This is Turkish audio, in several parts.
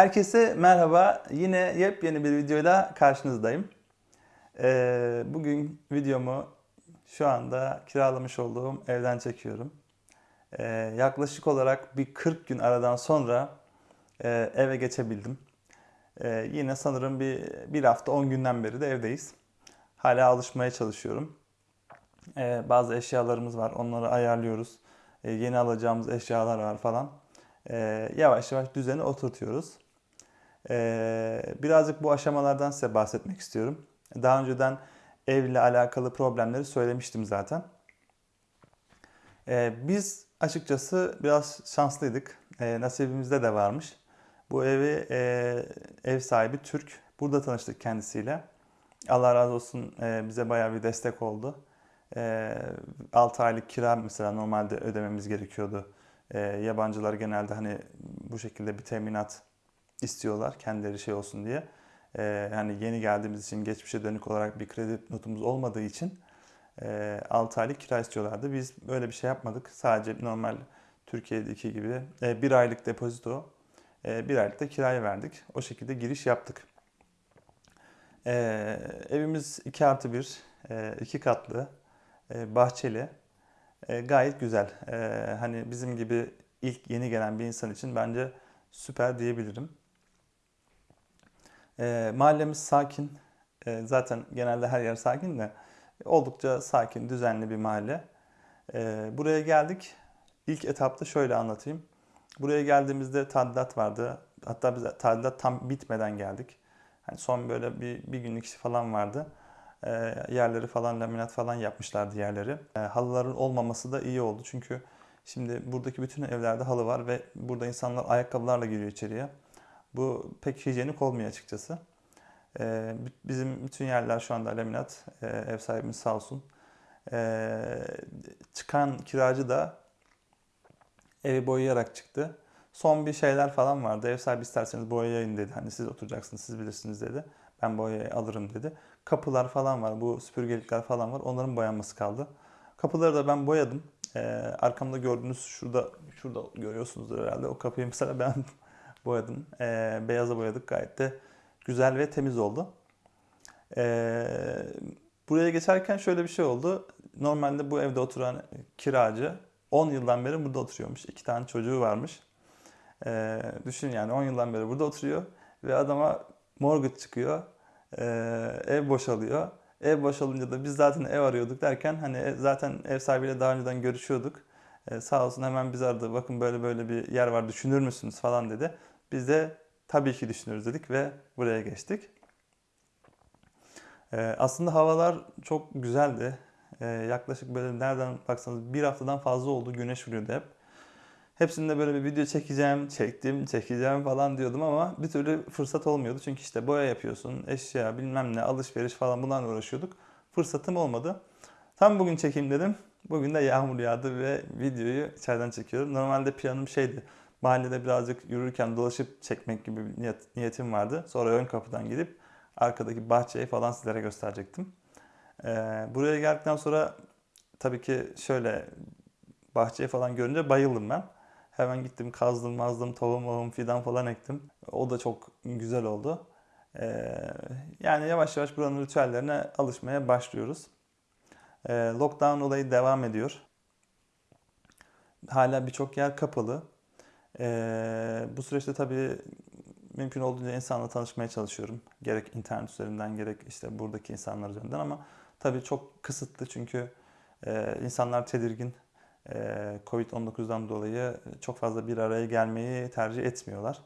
Herkese merhaba. Yine yepyeni bir videoyla karşınızdayım. Ee, bugün videomu şu anda kiralamış olduğum evden çekiyorum. Ee, yaklaşık olarak bir 40 gün aradan sonra e, eve geçebildim. Ee, yine sanırım bir, bir hafta 10 günden beri de evdeyiz. Hala alışmaya çalışıyorum. Ee, bazı eşyalarımız var, onları ayarlıyoruz. Ee, yeni alacağımız eşyalar var falan. Ee, yavaş yavaş düzeni oturtuyoruz. Ee, birazcık bu aşamalardan size bahsetmek istiyorum. Daha önceden evle alakalı problemleri söylemiştim zaten. Ee, biz açıkçası biraz şanslıydık. Ee, nasibimizde de varmış. Bu evi e, ev sahibi Türk. Burada tanıştık kendisiyle. Allah razı olsun e, bize bayağı bir destek oldu. E, 6 aylık kira mesela normalde ödememiz gerekiyordu. Yabancılar genelde hani bu şekilde bir teminat istiyorlar kendileri şey olsun diye. E, hani yeni geldiğimiz için geçmişe dönük olarak bir kredi notumuz olmadığı için e, 6 aylık kira istiyorlardı. Biz böyle bir şey yapmadık. Sadece normal Türkiye'deki gibi e, bir aylık depozito, e, bir aylık da kiraya verdik. O şekilde giriş yaptık. E, evimiz 2 artı 1, e, iki katlı, e, bahçeli. E, gayet güzel. E, hani bizim gibi ilk yeni gelen bir insan için bence süper diyebilirim. E, mahallemiz sakin. E, zaten genelde her yer sakin de oldukça sakin, düzenli bir mahalle. E, buraya geldik. İlk etapta şöyle anlatayım. Buraya geldiğimizde tadilat vardı. Hatta biz tadilat tam bitmeden geldik. Hani son böyle bir, bir günlük işi falan vardı. E, yerleri falan laminat falan yapmışlardı yerleri. E, halıların olmaması da iyi oldu. Çünkü şimdi buradaki bütün evlerde halı var ve burada insanlar ayakkabılarla giriyor içeriye. Bu pek hijyenik olmuyor açıkçası. E, bizim bütün yerler şu anda laminat. E, ev sahibimiz sağ olsun. E, çıkan kiracı da evi boyayarak çıktı. Son bir şeyler falan vardı. Ev sahibi isterseniz boyayayın dedi. Hani siz oturacaksınız, siz bilirsiniz dedi. Ben boyayı alırım dedi. Kapılar falan var, bu süpürgelikler falan var. Onların boyanması kaldı. Kapıları da ben boyadım. Ee, arkamda gördüğünüz şurada, şurada görüyorsunuzdur herhalde. O kapıyı mesela ben boyadım. Ee, beyaza boyadık. Gayet de güzel ve temiz oldu. Ee, buraya geçerken şöyle bir şey oldu. Normalde bu evde oturan kiracı 10 yıldan beri burada oturuyormuş. İki tane çocuğu varmış. Ee, düşün yani 10 yıldan beri burada oturuyor ve adama mortgage çıkıyor. Ee, ev boşalıyor. Ev boşalınca da biz zaten ev arıyorduk derken hani zaten ev sahibiyle daha önceden görüşüyorduk. Ee, sağ olsun hemen biz aradı. Bakın böyle böyle bir yer var düşünür müsünüz falan dedi. Biz de tabii ki düşünürüz dedik ve buraya geçtik. Ee, aslında havalar çok güzeldi. Ee, yaklaşık böyle nereden baksanız bir haftadan fazla oldu. Güneş vuruyordu hep. Hepsinde böyle bir video çekeceğim, çektim, çekeceğim falan diyordum ama bir türlü fırsat olmuyordu. Çünkü işte boya yapıyorsun, eşya, bilmem ne, alışveriş falan bunlarla uğraşıyorduk. Fırsatım olmadı. Tam bugün çekeyim dedim. Bugün de yağmur yağdı ve videoyu içeriden çekiyorum. Normalde planım şeydi. Mahallede birazcık yürürken dolaşıp çekmek gibi bir niyet, niyetim vardı. Sonra ön kapıdan gidip arkadaki bahçeyi falan sizlere gösterecektim. Ee, buraya geldikten sonra tabii ki şöyle bahçeyi falan görünce bayıldım ben. Hemen gittim kazdım mazdım tohum tohum fidan falan ektim. O da çok güzel oldu. Ee, yani yavaş yavaş buranın ritüellerine alışmaya başlıyoruz. Ee, lockdown olayı devam ediyor. Hala birçok yer kapalı. Bu süreçte tabii mümkün olduğunca insanla tanışmaya çalışıyorum. Gerek internet üzerinden gerek işte buradaki insanlar üzerinden ama tabii çok kısıtlı çünkü e, insanlar tedirgin. E, Covid-19'dan dolayı çok fazla bir araya gelmeyi tercih etmiyorlar.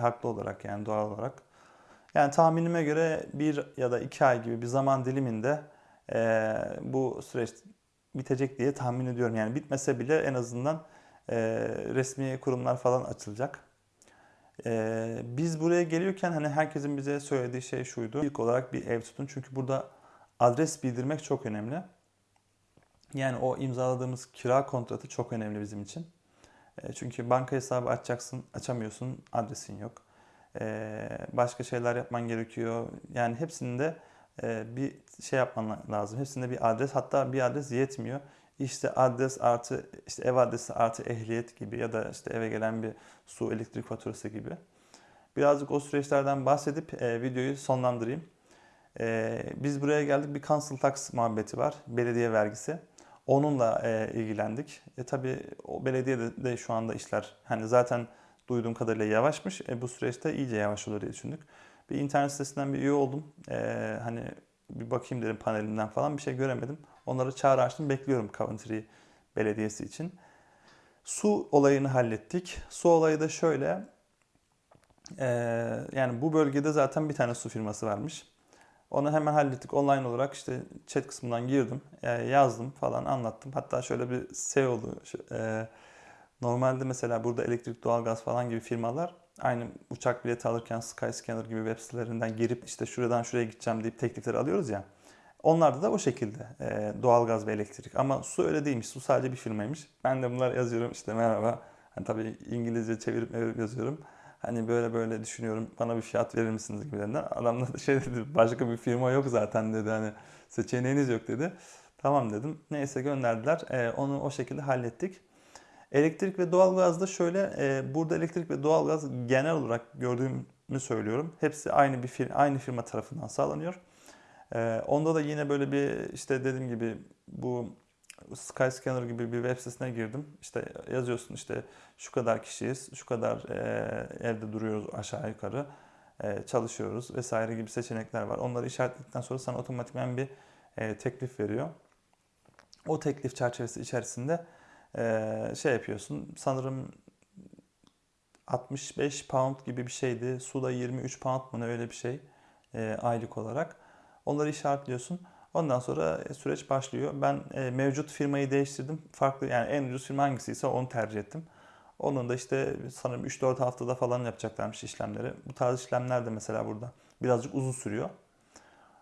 Haklı olarak yani doğal olarak. Yani tahminime göre bir ya da iki ay gibi bir zaman diliminde e, bu süreç bitecek diye tahmin ediyorum. Yani bitmese bile en azından e, resmi kurumlar falan açılacak. E, biz buraya geliyorken hani herkesin bize söylediği şey şuydu. İlk olarak bir ev tutun çünkü burada adres bildirmek çok önemli. Yani o imzaladığımız kira kontratı çok önemli bizim için. E, çünkü banka hesabı açacaksın, açamıyorsun, adresin yok. E, başka şeyler yapman gerekiyor. Yani hepsinde e, bir şey yapman lazım. Hepsinde bir adres, hatta bir adres yetmiyor. İşte adres artı işte ev adresi artı ehliyet gibi ya da işte eve gelen bir su elektrik faturası gibi. Birazcık o süreçlerden bahsedip e, videoyu sonlandırayım. E, biz buraya geldik bir council tax muhabbeti var. Belediye vergisi. Onunla e, ilgilendik. E, tabii o belediyede de şu anda işler hani zaten duyduğum kadarıyla yavaşmış. E, bu süreçte iyice yavaş olur diye düşündük. Bir internet sitesinden bir üye oldum. E, hani bir bakayım dedim panelinden falan bir şey göremedim. Onları çağrı açtım. Bekliyorum Coventry Belediyesi için. Su olayını hallettik. Su olayı da şöyle. e, yani bu bölgede zaten bir tane su firması varmış. Onu hemen hallettik online olarak işte chat kısmından girdim, e, yazdım falan anlattım. Hatta şöyle bir şey oldu. Şu- e, normalde mesela burada elektrik, doğalgaz falan gibi firmalar aynı uçak bileti alırken Skyscanner gibi web sitelerinden girip işte şuradan şuraya gideceğim deyip teklifleri alıyoruz ya. Onlarda da o şekilde e, doğalgaz ve elektrik. Ama su öyle değilmiş. Su sadece bir firmaymış. Ben de bunlar yazıyorum işte merhaba. Hani tabii İngilizce çevirip çevirip yazıyorum. Hani böyle böyle düşünüyorum bana bir fiyat verir misiniz gibilerinden. Adam da şey dedi başka bir firma yok zaten dedi hani seçeneğiniz yok dedi. Tamam dedim. Neyse gönderdiler. E, onu o şekilde hallettik. Elektrik ve doğalgazda şöyle e, burada elektrik ve doğalgaz genel olarak gördüğümü söylüyorum. Hepsi aynı bir fir- aynı firma tarafından sağlanıyor. E, onda da yine böyle bir işte dediğim gibi bu Skyscanner gibi bir web sitesine girdim. İşte yazıyorsun işte şu kadar kişiyiz, şu kadar e, evde duruyoruz aşağı yukarı, e, çalışıyoruz vesaire gibi seçenekler var. Onları işaretledikten sonra sana otomatikman bir e, teklif veriyor. O teklif çerçevesi içerisinde e, şey yapıyorsun. Sanırım 65 pound gibi bir şeydi. Suda 23 pound mı ne öyle bir şey e, aylık olarak. Onları işaretliyorsun. Ondan sonra e, süreç başlıyor. Ben e, mevcut firmayı değiştirdim. Farklı yani en ucuz firma hangisiyse onu tercih ettim. Onun da işte sanırım 3-4 haftada falan yapacaklarmış işlemleri. Bu tarz işlemler de mesela burada birazcık uzun sürüyor.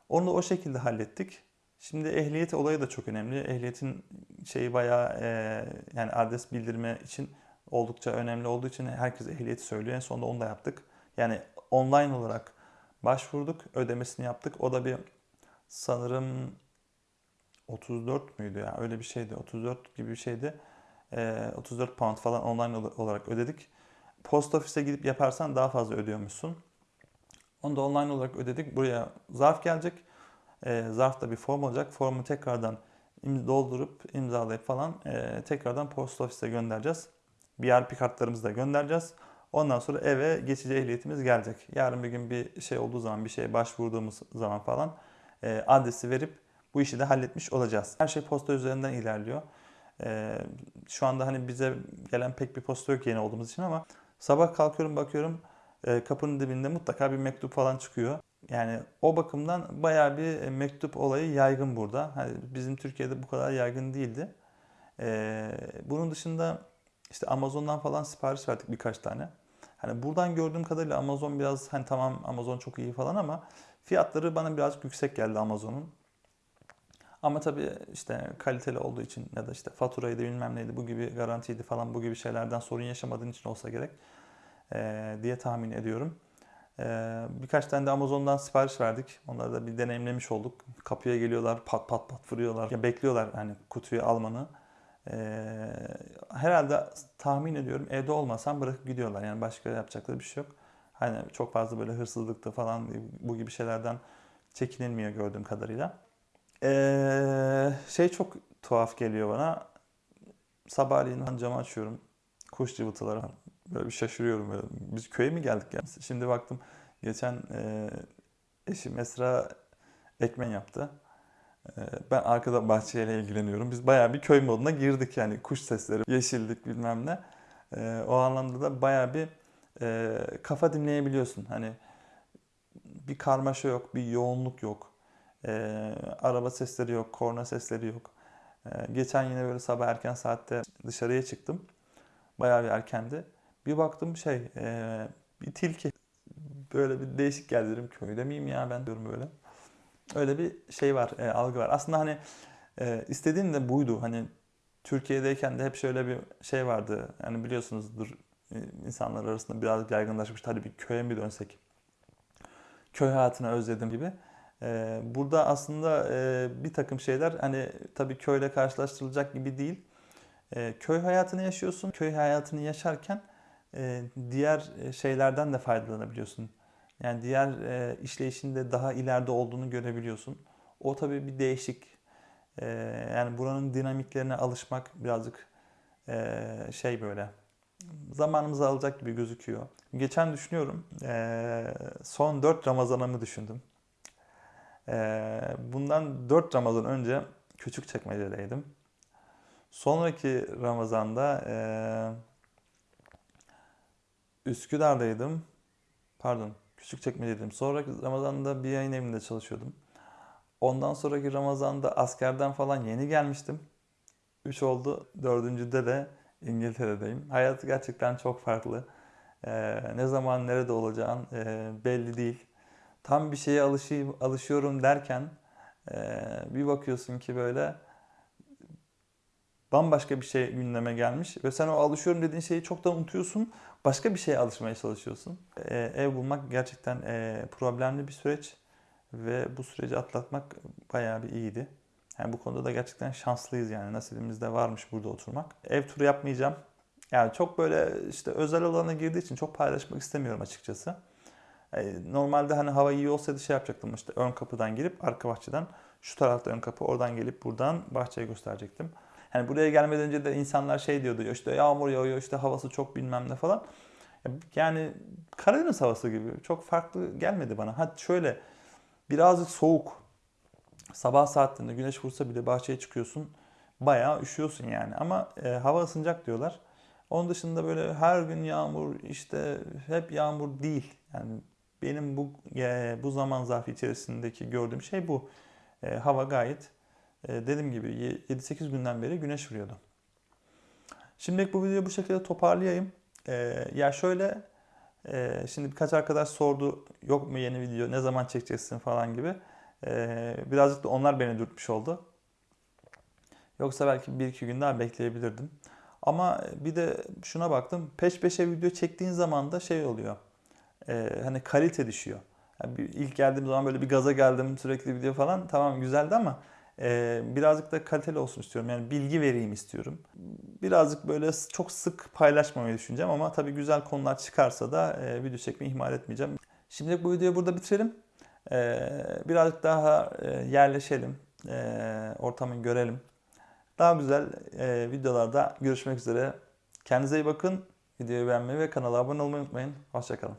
Onu da o şekilde hallettik. Şimdi ehliyet olayı da çok önemli. Ehliyetin şeyi bayağı e, yani adres bildirme için oldukça önemli olduğu için herkes ehliyeti söylüyor. En sonunda onu da yaptık. Yani online olarak başvurduk, ödemesini yaptık. O da bir sanırım 34 müydü ya? Öyle bir şeydi. 34 gibi bir şeydi. Ee, 34 pound falan online olarak ödedik. Post ofise gidip yaparsan daha fazla ödüyormuşsun. Onu da online olarak ödedik. Buraya zarf gelecek. Ee, zarfta bir form olacak. Formu tekrardan doldurup imzalayıp falan e, tekrardan post ofise göndereceğiz. BRP kartlarımızı da göndereceğiz Ondan sonra eve geçici ehliyetimiz gelecek. Yarın bir gün bir şey olduğu zaman, bir şeye başvurduğumuz zaman falan e, adresi verip bu işi de halletmiş olacağız. Her şey posta üzerinden ilerliyor. E, şu anda hani bize gelen pek bir posta yok yeni olduğumuz için ama sabah kalkıyorum bakıyorum e, kapının dibinde mutlaka bir mektup falan çıkıyor. Yani o bakımdan bayağı bir mektup olayı yaygın burada. Hani bizim Türkiye'de bu kadar yaygın değildi. E, bunun dışında işte Amazon'dan falan sipariş verdik birkaç tane. Hani buradan gördüğüm kadarıyla Amazon biraz hani tamam Amazon çok iyi falan ama fiyatları bana birazcık yüksek geldi Amazon'un. Ama tabii işte kaliteli olduğu için ya da işte faturaydı bilmem neydi bu gibi garantiydi falan bu gibi şeylerden sorun yaşamadığın için olsa gerek eee, diye tahmin ediyorum. Eee, birkaç tane de Amazon'dan sipariş verdik. Onları da bir deneyimlemiş olduk. Kapıya geliyorlar pat pat pat vuruyorlar. Ya bekliyorlar hani kutuyu almanı. Eee, herhalde tahmin ediyorum evde olmasam bırakıp gidiyorlar. Yani başka yapacakları bir şey yok. Hani çok fazla böyle hırsızlıkta falan bu gibi şeylerden çekinilmiyor gördüğüm kadarıyla. Ee, şey çok tuhaf geliyor bana. Sabahleyin camı açıyorum. Kuş cıvıltıları. Böyle bir şaşırıyorum. Böyle. Biz köye mi geldik ya? Şimdi baktım geçen e, eşim Esra ekmen yaptı. E, ben arkada bahçeyle ilgileniyorum. Biz bayağı bir köy moduna girdik yani. Kuş sesleri, yeşillik bilmem ne. E, o anlamda da bayağı bir e, kafa dinleyebiliyorsun. Hani bir karmaşa yok, bir yoğunluk yok. Ee, araba sesleri yok, korna sesleri yok. Ee, geçen yine böyle sabah erken saatte dışarıya çıktım. Bayağı bir erkendi. Bir baktım şey, e, bir tilki. Böyle bir değişik geldi dedim. Köyde miyim ya ben diyorum böyle. Öyle bir şey var, e, algı var. Aslında hani e, istediğim de buydu. Hani Türkiye'deyken de hep şöyle bir şey vardı. Yani biliyorsunuzdur e, insanlar arasında biraz yaygınlaşmıştı. Hadi bir köye mi dönsek? Köy hayatını özledim gibi. Ee, burada aslında e, bir takım şeyler hani tabii köyle karşılaştırılacak gibi değil. Ee, köy hayatını yaşıyorsun. Köy hayatını yaşarken e, diğer e, şeylerden de faydalanabiliyorsun. Yani diğer e, işleyişinde daha ileride olduğunu görebiliyorsun. O tabii bir değişik. E, yani buranın dinamiklerine alışmak birazcık e, şey böyle zamanımızı alacak gibi gözüküyor. Geçen düşünüyorum e, son 4 Ramazan'ımı düşündüm. E, bundan 4 Ramazan önce Küçükçekmece'deydim. Sonraki Ramazan'da e, Üsküdar'daydım. Pardon, Küçükçekmece'deydim. Sonraki Ramazan'da bir yayın evinde çalışıyordum. Ondan sonraki Ramazan'da askerden falan yeni gelmiştim. 3 oldu. Dördüncüde de İngiltere'deyim. Hayat gerçekten çok farklı. Ee, ne zaman nerede olacağın e, belli değil. Tam bir şeye alışayım, alışıyorum derken e, bir bakıyorsun ki böyle bambaşka bir şey gündeme gelmiş ve sen o alışıyorum dediğin şeyi çoktan unutuyorsun. Başka bir şeye alışmaya çalışıyorsun. E, ev bulmak gerçekten e, problemli bir süreç ve bu süreci atlatmak bayağı bir iyiydi. Yani bu konuda da gerçekten şanslıyız yani nasibimizde varmış burada oturmak. Ev turu yapmayacağım. Yani çok böyle işte özel alana girdiği için çok paylaşmak istemiyorum açıkçası. E, Normalde hani hava iyi olsaydı şey yapacaktım işte ön kapıdan girip arka bahçeden şu tarafta ön kapı oradan gelip buradan bahçeyi gösterecektim. Hani buraya gelmeden önce de insanlar şey diyordu ya işte yağmur yağıyor işte havası çok bilmem ne falan. Yani Karadeniz havası gibi çok farklı gelmedi bana. Hadi şöyle birazcık soğuk. Sabah saatlerinde güneş vursa bile bahçeye çıkıyorsun. Bayağı üşüyorsun yani. Ama e, hava ısınacak diyorlar. Onun dışında böyle her gün yağmur işte hep yağmur değil. Yani benim bu e, bu zaman zarfı içerisindeki gördüğüm şey bu. E, hava gayet dediğim gibi 7-8 günden beri güneş vuruyordu. Şimdilik bu videoyu bu şekilde toparlayayım. E, ya şöyle e, şimdi birkaç arkadaş sordu yok mu yeni video ne zaman çekeceksin falan gibi. E, birazcık da onlar beni dürtmüş oldu. Yoksa belki 1-2 gün daha bekleyebilirdim. Ama bir de şuna baktım. Peş peşe video çektiğin zaman da şey oluyor. E, hani kalite düşüyor. Yani ilk geldiğim zaman böyle bir gaza geldim sürekli video falan. Tamam güzeldi ama e, birazcık da kaliteli olsun istiyorum. Yani bilgi vereyim istiyorum. Birazcık böyle çok sık paylaşmamayı düşüneceğim ama tabii güzel konular çıkarsa da e, video çekmeyi ihmal etmeyeceğim. Şimdilik bu videoyu burada bitirelim. E, birazcık daha e, yerleşelim. E, ortamı görelim. Daha güzel e, videolarda görüşmek üzere. Kendinize iyi bakın. Videoyu beğenmeyi ve kanala abone olmayı unutmayın. Hoşçakalın.